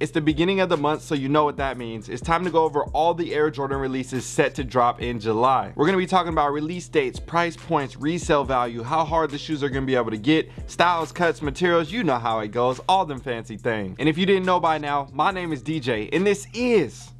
It's the beginning of the month, so you know what that means. It's time to go over all the Air Jordan releases set to drop in July. We're gonna be talking about release dates, price points, resale value, how hard the shoes are gonna be able to get, styles, cuts, materials, you know how it goes, all them fancy things. And if you didn't know by now, my name is DJ, and this is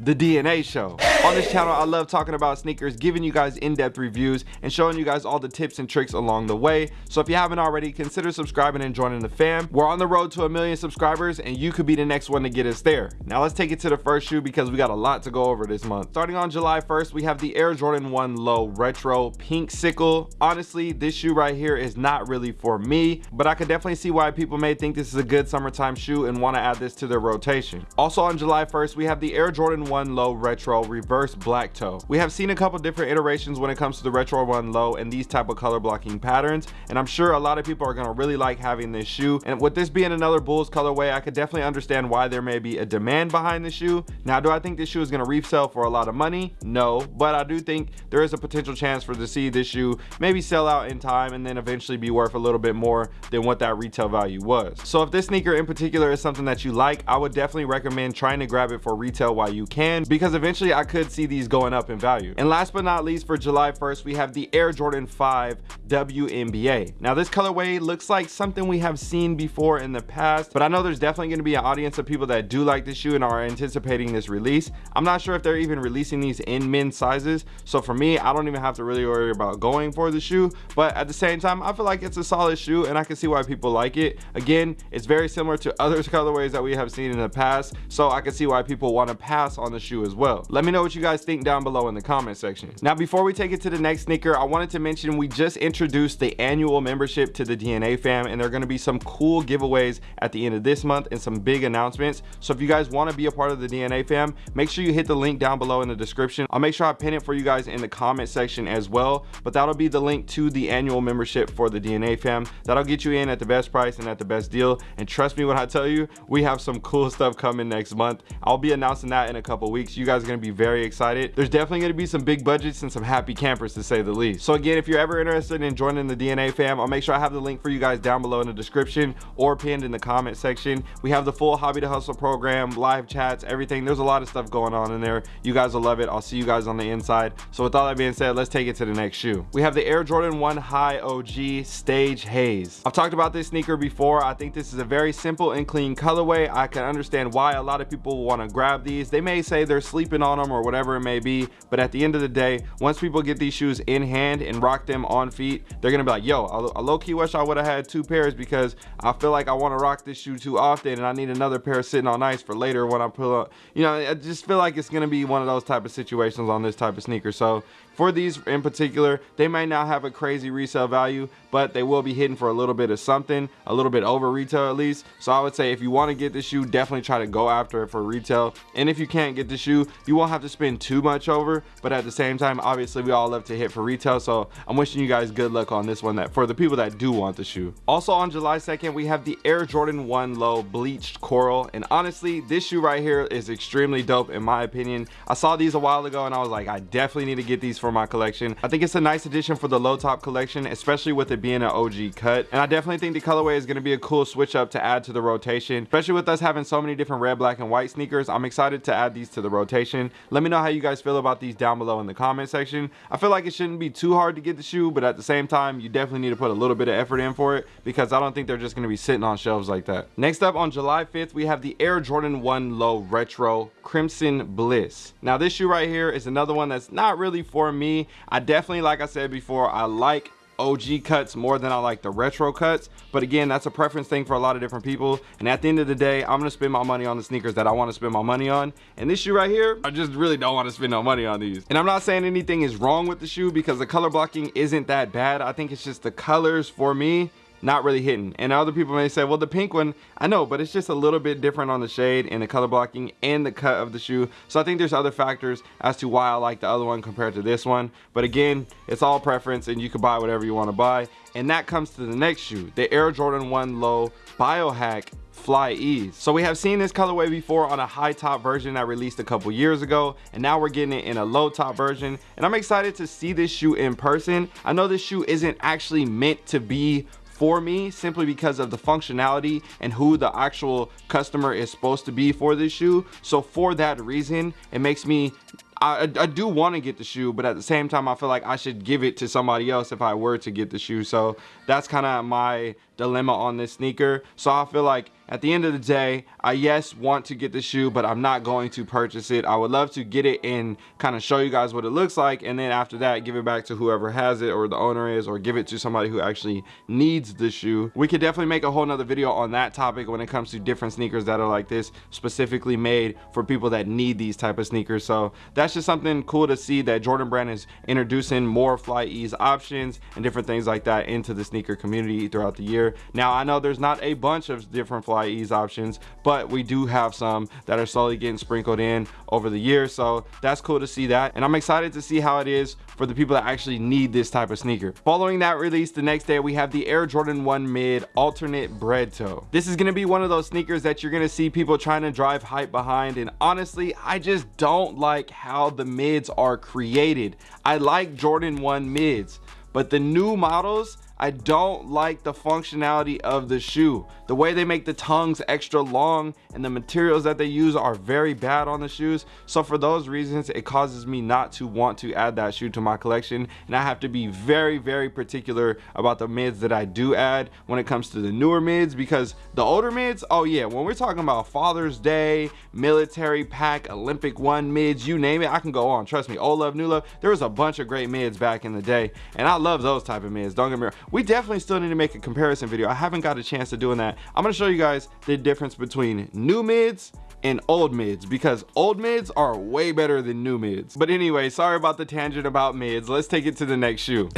the DNA show. On this channel, I love talking about sneakers, giving you guys in-depth reviews, and showing you guys all the tips and tricks along the way. So if you haven't already, consider subscribing and joining the fam. We're on the road to a million subscribers, and you could be the next one to get us there. Now let's take it to the first shoe because we got a lot to go over this month. Starting on July 1st, we have the Air Jordan 1 Low Retro Pink Sickle. Honestly, this shoe right here is not really for me, but I could definitely see why people may think this is a good summertime shoe and want to add this to their rotation. Also on July 1st, we have the Air Jordan 1 Low Retro Reverse Black Toe. We have seen a couple different iterations when it comes to the Retro 1 Low and these type of color blocking patterns, and I'm sure a lot of people are going to really like having this shoe. And with this being another Bulls colorway, I could definitely understand why there may be a demand behind the shoe. Now, do I think this shoe is going to resell for a lot of money? No, but I do think there is a potential chance for to see this shoe maybe sell out in time and then eventually be worth a little bit more than what that retail value was. So if this sneaker in particular is something that you like, I would definitely recommend trying to grab it for retail while you can because eventually I could see these going up in value. And last but not least for July 1st, we have the Air Jordan 5 WNBA. Now this colorway looks like something we have seen before in the past, but I know there's definitely going to be an audience of people that do like this shoe and are anticipating this release. I'm not sure if they're even releasing these in men's sizes. So for me, I don't even have to really worry about going for the shoe, but at the same time, I feel like it's a solid shoe and I can see why people like it. Again, it's very similar to other colorways that we have seen in the past, so I can see why people want to pass on the shoe as well. Let me know what you guys think down below in the comment section. Now, before we take it to the next sneaker, I wanted to mention we just introduced the annual membership to the DNA fam, and there are going to be some cool giveaways at the end of this month and some big announcements. So if you guys want to be a part of the DNA fam, make sure you hit the link down below in the description. I'll make sure I pin it for you guys in the comment section as well, but that'll be the link to the annual membership for the DNA fam. That'll get you in at the best price and at the best deal. And trust me when I tell you, we have some cool stuff coming next month. I'll be announcing that in a couple weeks. You guys are going to be very excited. There's definitely going to be some big budgets and some happy campers to say the least. So again, if you're ever interested in joining the DNA fam, I'll make sure I have the link for you guys down below in the description or pinned in the comment section. We have the full Hobby to Hustle program, live chats, everything. There's a lot of stuff going on in there. You guys will love it. I'll see you guys on the inside. So with all that being said, let's take it to the next shoe. We have the Air Jordan 1 High OG Stage Haze. I've talked about this sneaker before. I think this is a very simple and clean colorway. I can understand why a lot of people want to grab these. They may say they're sleeping on them or whatever it may be but at the end of the day once people get these shoes in hand and rock them on feet they're gonna be like yo I, low-key wish I would have had two pairs because I feel like I want to rock this shoe too often and I need another pair sitting on ice for later when I pull up. You know I just feel like it's gonna be one of those type of situations on this type of sneaker. So for these in particular they may not have a crazy resale value but they will be hitting for a little bit of something a little bit over retail at least. So i would say if you want to get the shoe definitely try to go after it for retail. And if you can't get the shoe you won't have to spend too much over but at the same time obviously we all love to hit for retail. So i'm wishing you guys good luck on this one that for the people that do want the shoe. Also on july 2nd we have the air jordan 1 low bleached coral. And honestly this shoe right here is extremely dope in my opinion. I saw these a while ago and i was like i definitely need to get these for my collection. I think it's a nice addition for the low top collection especially with it being an og cut. And i definitely think the colorway is going to be a cool switch up to add to the rotation. Especially with us having so many different red black and white sneakers i'm excited to add these to the rotation. Let me know how you guys feel about these down below in the comment section. I feel like it shouldn't be too hard to get the shoe but at the same time you definitely need to put a little bit of effort in for it because i don't think they're just going to be sitting on shelves like that. Next up on july 5th we have the air jordan 1 low retro crimson bliss. Now this shoe right here is another one that's not really for me Me i definitely, like I said before, I like OG cuts more than I like the retro cuts. But again, that's a preference thing for a lot of different people. And at the end of the day, I'm gonna spend my money on the sneakers that I wanna spend my money on. And this shoe right here, I just really don't wanna spend no money on these. And I'm not saying anything is wrong with the shoe because the color blocking isn't that bad. I think it's just the colors for me not really hitting and other people may say well the pink one i know but it's just a little bit different on the shade and the color blocking and the cut of the shoe. So i think there's other factors as to why i like the other one compared to this one. But again it's all preference and you can buy whatever you want to buy. And that comes to the next shoe the air jordan 1 low biohack fly ease. So we have seen this colorway before on a high top version that released a couple years ago and now we're getting it in a low top version. And i'm excited to see this shoe in person. I know this shoe isn't actually meant to be for me simply because of the functionality and who the actual customer is supposed to be for this shoe so for that reason it makes me I, I do want to get the shoe, but at the same time, I feel like I should give it to somebody else if I were to get the shoe. So that's kind of my dilemma on this sneaker. So I feel like at the end of the day, I yes want to get the shoe, but I'm not going to purchase it. I would love to get it and kind of show you guys what it looks like. And then after that, give it back to whoever has it or the owner is, or give it to somebody who actually needs the shoe. We could definitely make a whole nother video on that topic when it comes to different sneakers that are like this, specifically made for people that need these type of sneakers. So that's just something cool to see that Jordan Brand is introducing more FlyEase options and different things like that into the sneaker community throughout the year. Now, I know there's not a bunch of different FlyEase options, but we do have some that are slowly getting sprinkled in over the years. So that's cool to see that. And I'm excited to see how it is for the people that actually need this type of sneaker. Following that release, the next day we have the Air Jordan 1 Mid Alternate Bread Toe. This is gonna be one of those sneakers that you're gonna see people trying to drive hype behind. And honestly, I just don't like how the mids are created. I like Jordan 1 mids, but the new models, I don't like the functionality of the shoe. The way they make the tongues extra long and the materials that they use are very bad on the shoes. So for those reasons, it causes me not to want to add that shoe to my collection. And I have to be very, very particular about the mids that I do add when it comes to the newer mids because the older mids, oh yeah, when we're talking about Father's Day, military pack, Olympic one mids, you name it, I can go on. Trust me, old love, new love, there was a bunch of great mids back in the day. And I love those type of mids, don't get me wrong we definitely still need to make a comparison video. I haven't got a chance to doing that. I'm going to show you guys the difference between new mids and old mids because old mids are way better than new mids. But anyway sorry about the tangent about mids. Let's take it to the next shoe.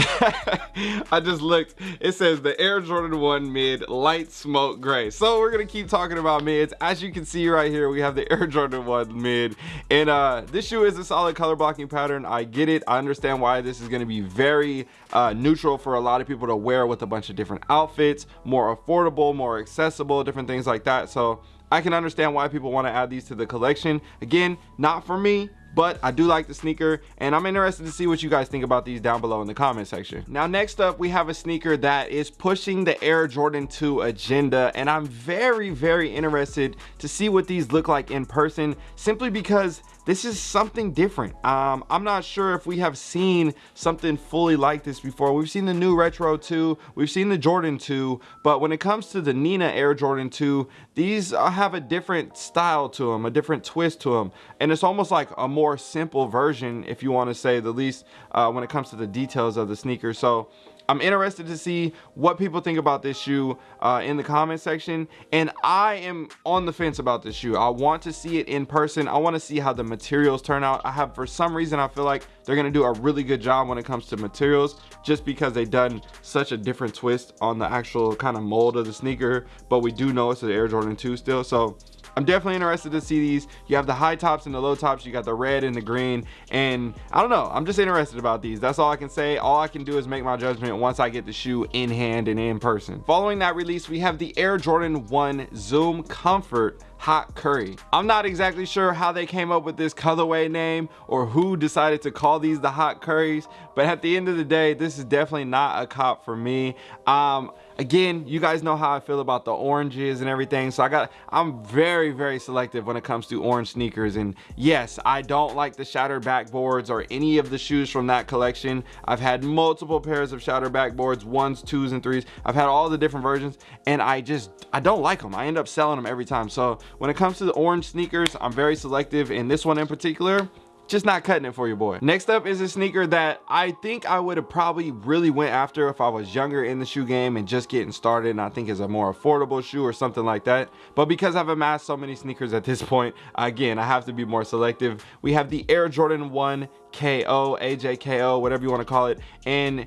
I just looked. It says the air jordan 1 mid light smoke gray. So we're gonna keep talking about mids. As you can see right here we have the air jordan 1 mid. And uh this shoe is a solid color blocking pattern. I get it. I understand why this is going to be very uh neutral for a lot of people to wear with a bunch of different outfits more affordable more accessible different things like that. So I can understand why people want to add these to the collection. Again, not for me, but I do like the sneaker and I'm interested to see what you guys think about these down below in the comment section. Now next up we have a sneaker that is pushing the Air Jordan 2 agenda and I'm very very interested to see what these look like in person simply because this is something different um, i'm not sure if we have seen something fully like this before we've seen the new retro 2 we've seen the jordan 2 but when it comes to the nina air jordan 2 these uh, have a different style to them a different twist to them and it's almost like a more simple version if you want to say the least uh, when it comes to the details of the sneaker so I'm interested to see what people think about this shoe uh, in the comment section. And I am on the fence about this shoe. I want to see it in person. I want to see how the materials turn out. I have, for some reason, I feel like they're going to do a really good job when it comes to materials just because they've done such a different twist on the actual kind of mold of the sneaker. But we do know it's the Air Jordan 2 still. So I'm definitely interested to see these. You have the high tops and the low tops. You got the red and the green. And I don't know. I'm just interested about these. That's all I can say. All I can do is make my judgment once I get the shoe in hand and in person. Following that release, we have the Air Jordan 1 Zoom Comfort hot curry. I'm not exactly sure how they came up with this colorway name or who decided to call these the hot curries but at the end of the day this is definitely not a cop for me. Um again you guys know how i feel about the oranges and everything so i got i'm very very selective when it comes to orange sneakers and yes i don't like the shattered backboards or any of the shoes from that collection. I've had multiple pairs of shattered backboards ones twos and threes. I've had all the different versions and i just i don't like them i end up selling them every time so when it comes to the orange sneakers i'm very selective and this one in particular just not cutting it for your boy. Next up is a sneaker that i think i would have probably really went after if i was younger in the shoe game and just getting started and i think is a more affordable shoe or something like that. But because i've amassed so many sneakers at this point again i have to be more selective. We have the air jordan 1 ko ajko whatever you want to call it and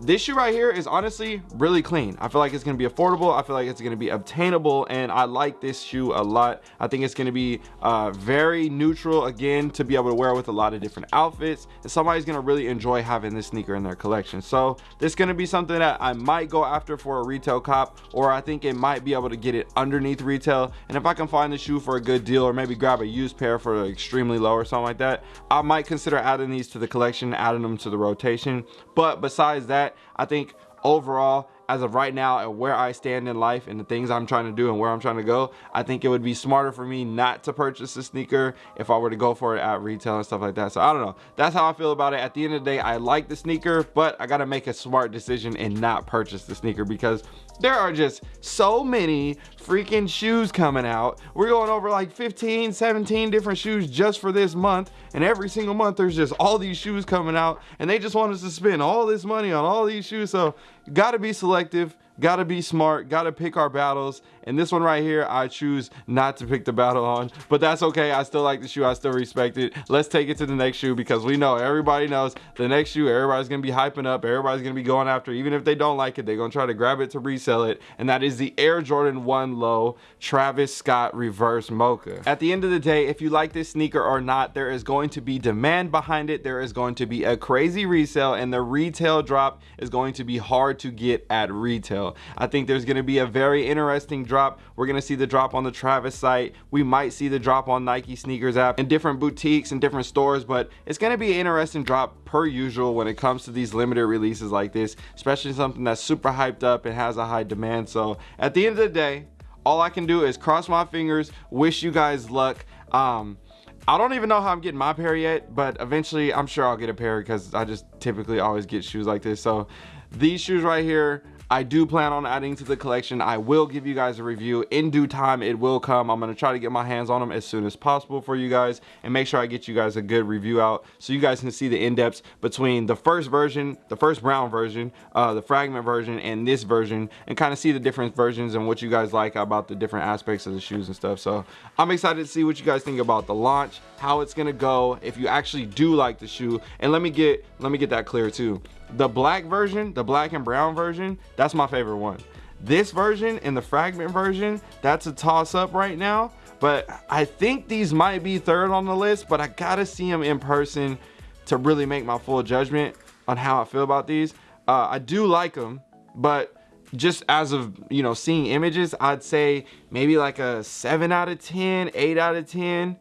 this shoe right here is honestly really clean. I feel like it's going to be affordable. I feel like it's going to be obtainable and i like this shoe a lot. I think it's going to be uh, very neutral again to be able to wear with a lot of different outfits. And somebody's going to really enjoy having this sneaker in their collection. So this is going to be something that i might go after for a retail cop or i think it might be able to get it underneath retail. And if i can find the shoe for a good deal or maybe grab a used pair for extremely low or something like that i might consider adding these to the collection adding them to the rotation. But besides that I think overall as of right now and where I stand in life and the things I'm trying to do and where I'm trying to go, I think it would be smarter for me not to purchase a sneaker if I were to go for it at retail and stuff like that. So I don't know. That's how I feel about it. At the end of the day, I like the sneaker, but I got to make a smart decision and not purchase the sneaker because there are just so many freaking shoes coming out. We're going over like 15, 17 different shoes just for this month. And every single month there's just all these shoes coming out and they just want us to spend all this money on all these shoes. So gotta be selective gotta be smart gotta pick our battles. And this one right here i choose not to pick the battle on. But that's okay i still like the shoe i still respect it. Let's take it to the next shoe because we know everybody knows the next shoe everybody's gonna be hyping up everybody's gonna be going after even if they don't like it they're gonna try to grab it to resell it. And that is the air jordan 1 low travis scott reverse mocha. At the end of the day if you like this sneaker or not there is going to be demand behind it. There is going to be a crazy resale and the retail drop is going to be hard to get at retail I think there's going to be a very interesting drop. We're going to see the drop on the Travis site. We might see the drop on Nike sneakers app and different boutiques and different stores, but it's going to be an interesting drop per usual when it comes to these limited releases like this, especially something that's super hyped up and has a high demand. So at the end of the day, all I can do is cross my fingers, wish you guys luck. Um, I don't even know how I'm getting my pair yet, but eventually I'm sure I'll get a pair because I just typically always get shoes like this. So these shoes right here, I do plan on adding to the collection. I will give you guys a review in due time. It will come. I'm going to try to get my hands on them as soon as possible for you guys and make sure I get you guys a good review out so you guys can see the in-depths between the first version, the first brown version, uh, the fragment version, and this version and kind of see the different versions and what you guys like about the different aspects of the shoes and stuff. So I'm excited to see what you guys think about the launch, how it's going to go, if you actually do like the shoe. And let me get, let me get that clear too the black version, the black and brown version, that's my favorite one. This version and the fragment version, that's a toss up right now. But I think these might be third on the list, but I gotta see them in person to really make my full judgment on how I feel about these. Uh, I do like them, but just as of you know seeing images i'd say maybe like a 7 out of 10 8 out of 10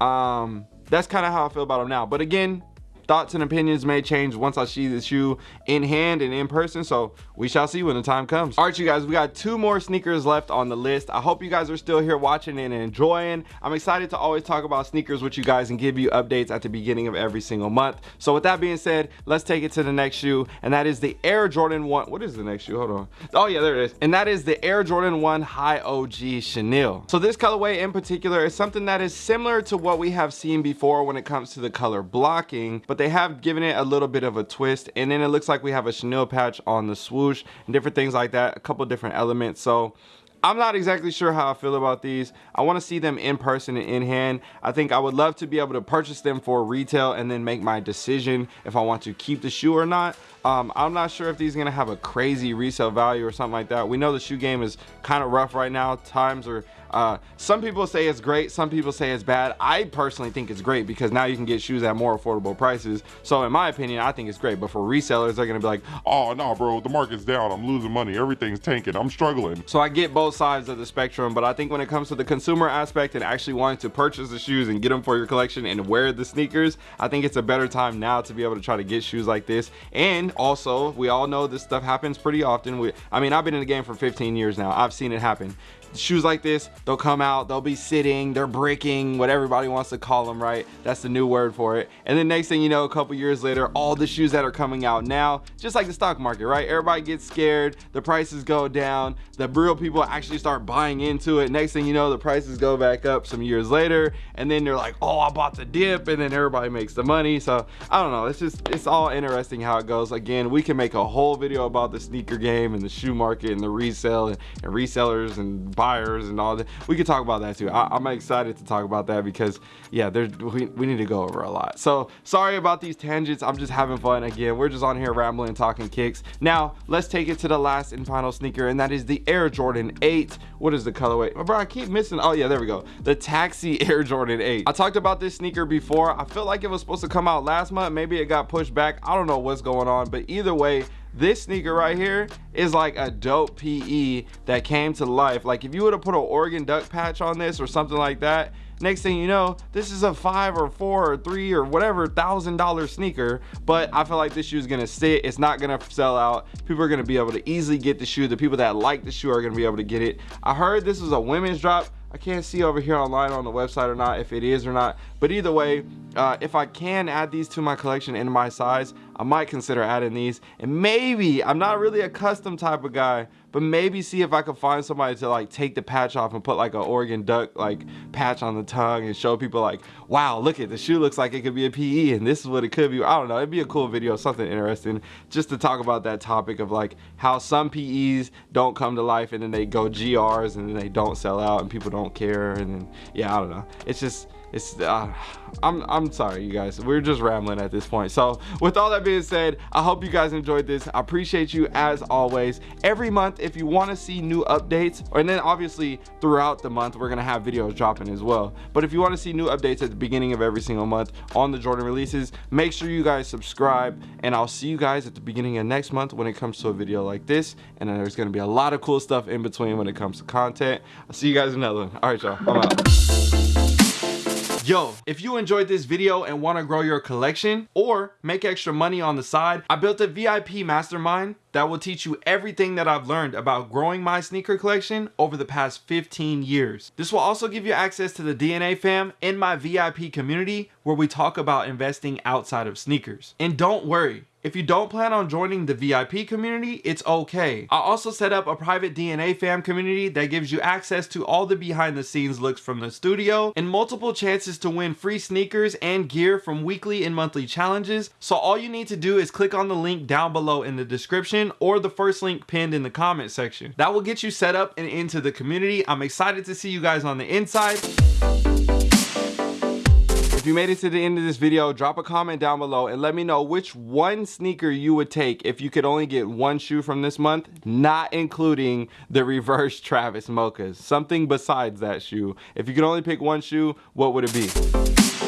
um that's kind of how i feel about them now but again thoughts and opinions may change once I see the shoe in hand and in person. So we shall see when the time comes. All right, you guys, we got two more sneakers left on the list. I hope you guys are still here watching and enjoying. I'm excited to always talk about sneakers with you guys and give you updates at the beginning of every single month. So with that being said, let's take it to the next shoe. And that is the Air Jordan 1. What is the next shoe? Hold on. Oh yeah, there it is. And that is the Air Jordan 1 High OG Chenille. So this colorway in particular is something that is similar to what we have seen before when it comes to the color blocking, but they have given it a little bit of a twist and then it looks like we have a chenille patch on the swoosh and different things like that a couple different elements so I'm not exactly sure how I feel about these. I want to see them in person and in hand. I think I would love to be able to purchase them for retail and then make my decision if I want to keep the shoe or not. Um, I'm not sure if these are going to have a crazy resale value or something like that. We know the shoe game is kind of rough right now. Times are uh, some people say it's great, some people say it's bad. I personally think it's great because now you can get shoes at more affordable prices. So in my opinion, I think it's great. But for resellers, they're gonna be like, oh no, bro, the market's down. I'm losing money. Everything's tanking. I'm struggling. So I get both sides of the spectrum, but I think when it comes to the consumer aspect and actually wanting to purchase the shoes and get them for your collection and wear the sneakers, I think it's a better time now to be able to try to get shoes like this. And also, we all know this stuff happens pretty often. We, I mean, I've been in the game for 15 years now. I've seen it happen shoes like this they'll come out they'll be sitting they're breaking what everybody wants to call them right? That's the new word for it. And then next thing you know a couple years later all the shoes that are coming out now just like the stock market right? Everybody gets scared the prices go down the real people actually start buying into it. Next thing you know the prices go back up some years later and then they're like oh i bought the dip and then everybody makes the money. So i don't know it's just it's all interesting how it goes. Again we can make a whole video about the sneaker game and the shoe market and the resale and, and resellers and buyers and all that. We could talk about that too. I, am excited to talk about that because yeah there's we, we need to go over a lot. So sorry about these tangents. I'm just having fun. Again we're just on here rambling talking kicks. Now let's take it to the last and final sneaker and that is the air jordan 8 what is the colorway? Oh, bro i keep missing oh yeah there we go. The taxi air jordan 8 i talked about this sneaker before. I feel like it was supposed to come out last month. Maybe it got pushed back. I don't know what's going on but either way this sneaker right here is like a dope PE that came to life. Like if you would have put an Oregon Duck patch on this or something like that, next thing you know this is a five or four or three or whatever thousand dollar sneaker but i feel like this shoe is gonna sit. It's not gonna sell out. People are gonna be able to easily get the shoe. The people that like the shoe are gonna be able to get it. I heard this was a women's drop. I can't see over here online on the website or not if it is or not. But either way uh, if I can add these to my collection in my size I might consider adding these. And maybe I'm not really a custom type of guy but maybe see if I could find somebody to like take the patch off and put like an Oregon Duck like patch on the tongue and show people like wow look at the shoe looks like it could be a PE and this is what it could be. I don't know it'd be a cool video something interesting just to talk about that topic of like how some PEs don't come to life and then they go GRs and then they don't sell out and people don't care and then yeah I don't know. It's just it's uh, I'm, I'm sorry you guys. We're just rambling at this point. So with all that being said I hope you guys enjoyed this. I appreciate you as always. Every month if you want to see new updates and then obviously throughout the month we're gonna have videos dropping as well. But if you want to see new updates at the beginning of every single month on the Jordan releases make sure you guys subscribe and I'll see you guys at the beginning of next month when it comes to a video like this. And then there's gonna be a lot of cool stuff in between when it comes to content. I'll see you guys another one. All right y'all. I'm out Yo, if you enjoyed this video and want to grow your collection or make extra money on the side, I built a VIP mastermind that will teach you everything that I've learned about growing my sneaker collection over the past 15 years. This will also give you access to the DNA fam in my VIP community where we talk about investing outside of sneakers. And don't worry, if you don't plan on joining the VIP community, it's okay. I also set up a private DNA fam community that gives you access to all the behind the scenes looks from the studio and multiple chances to win free sneakers and gear from weekly and monthly challenges. So all you need to do is click on the link down below in the description or the first link pinned in the comment section. That will get you set up and into the community. I'm excited to see you guys on the inside. If you made it to the end of this video, drop a comment down below and let me know which one sneaker you would take if you could only get one shoe from this month, not including the reverse Travis Mochas. Something besides that shoe. If you could only pick one shoe, what would it be?